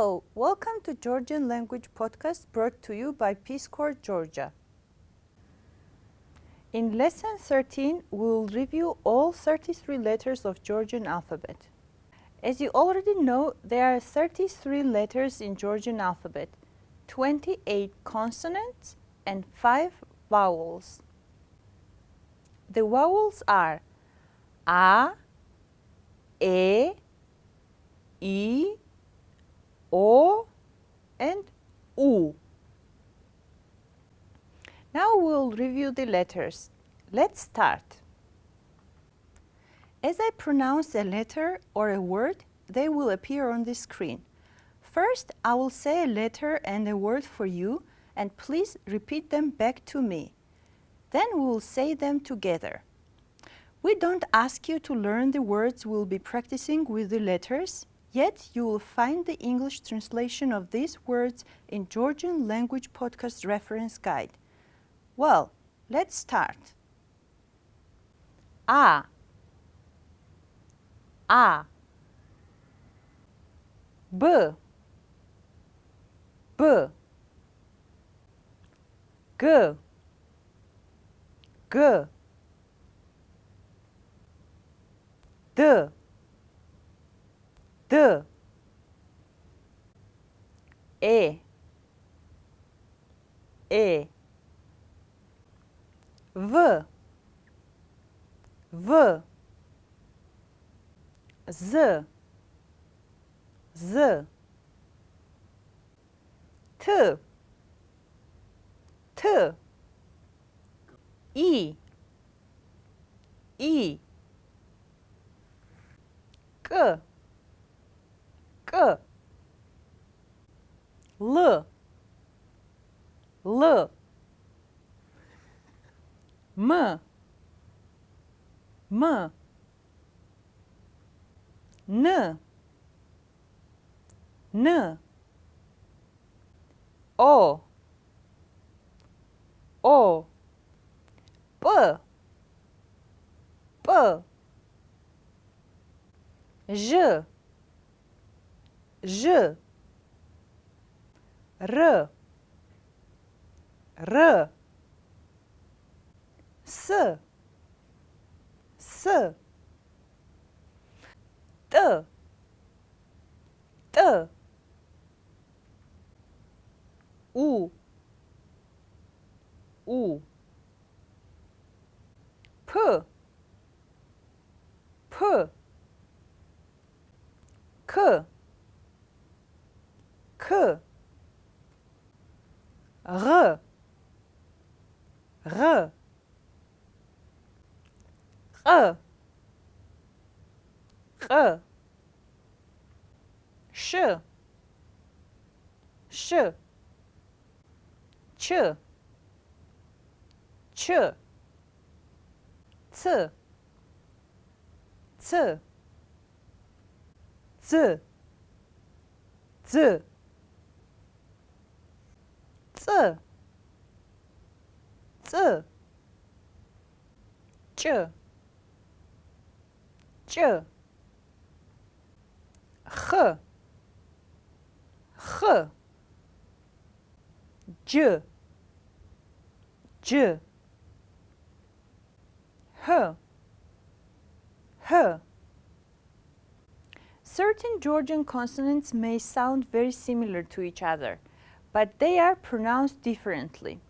Welcome to Georgian Language Podcast brought to you by Peace Corps Georgia. In Lesson 13, we will review all 33 letters of Georgian alphabet. As you already know, there are 33 letters in Georgian alphabet, 28 consonants and 5 vowels. The vowels are A, E, I, O and U. Now we'll review the letters. Let's start. As I pronounce a letter or a word, they will appear on the screen. First, I will say a letter and a word for you and please repeat them back to me. Then we will say them together. We don't ask you to learn the words we'll be practicing with the letters. Yet you will find the English translation of these words in Georgian Language Podcast Reference Guide. Well, let's start. A. A. B. B. G. G. D D E E V. V. Z. Z. T. T. I G G L. L. M. M. N. N. O. O. B B J J R R S. S. T. T. U. U. P K K R R R R Sh Sh Ch Ch C C Z Z Z Z Ch. Ch. Certain Georgian consonants may sound very similar to each other, but they are pronounced differently.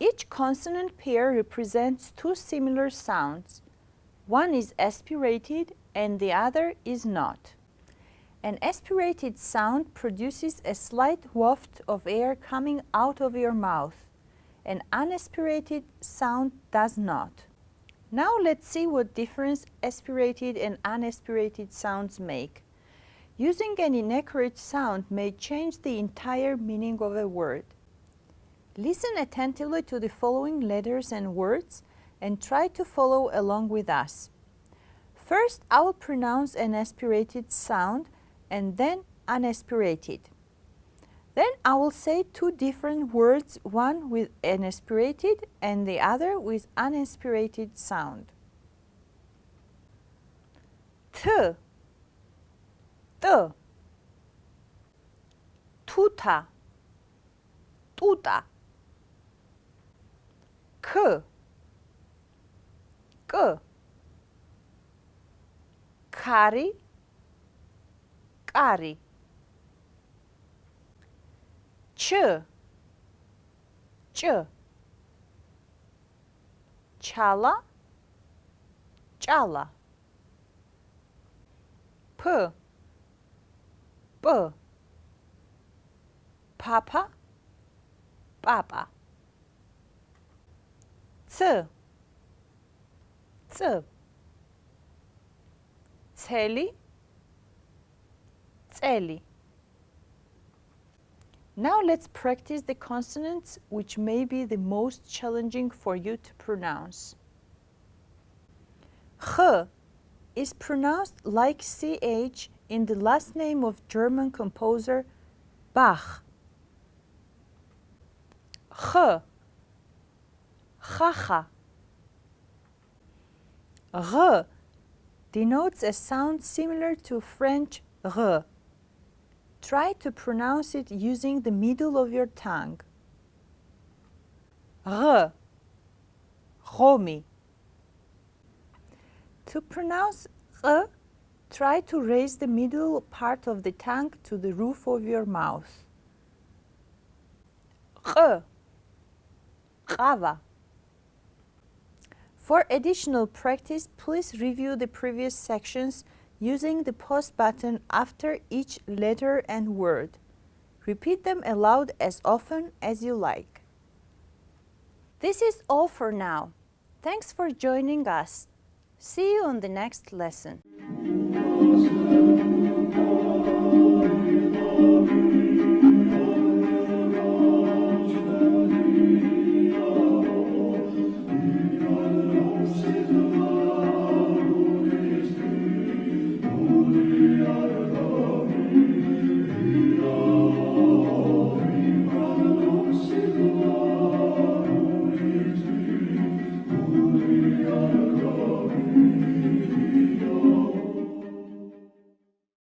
Each consonant pair represents two similar sounds. One is aspirated and the other is not. An aspirated sound produces a slight waft of air coming out of your mouth. An unaspirated sound does not. Now let's see what difference aspirated and unaspirated sounds make. Using an inaccurate sound may change the entire meaning of a word. Listen attentively to the following letters and words and try to follow along with us. First, I will pronounce an aspirated sound and then unaspirated. Then I will say two different words, one with an aspirated and the other with unaspirated sound. T, T, tuta, tuta. K, k. Kari, kari. Ç, ç. Çala, çala. P, p. Papa, papa. Ц, ц. Цელი цელი Now let's practice the consonants which may be the most challenging for you to pronounce. Х is pronounced like ch in the last name of German composer Bach. Х Хаха R denotes a sound similar to French R. Try to pronounce it using the middle of your tongue. R. Romi. To pronounce R, try to raise the middle part of the tongue to the roof of your mouth. R. Rava. For additional practice, please review the previous sections using the pause button after each letter and word. Repeat them aloud as often as you like. This is all for now. Thanks for joining us. See you on the next lesson.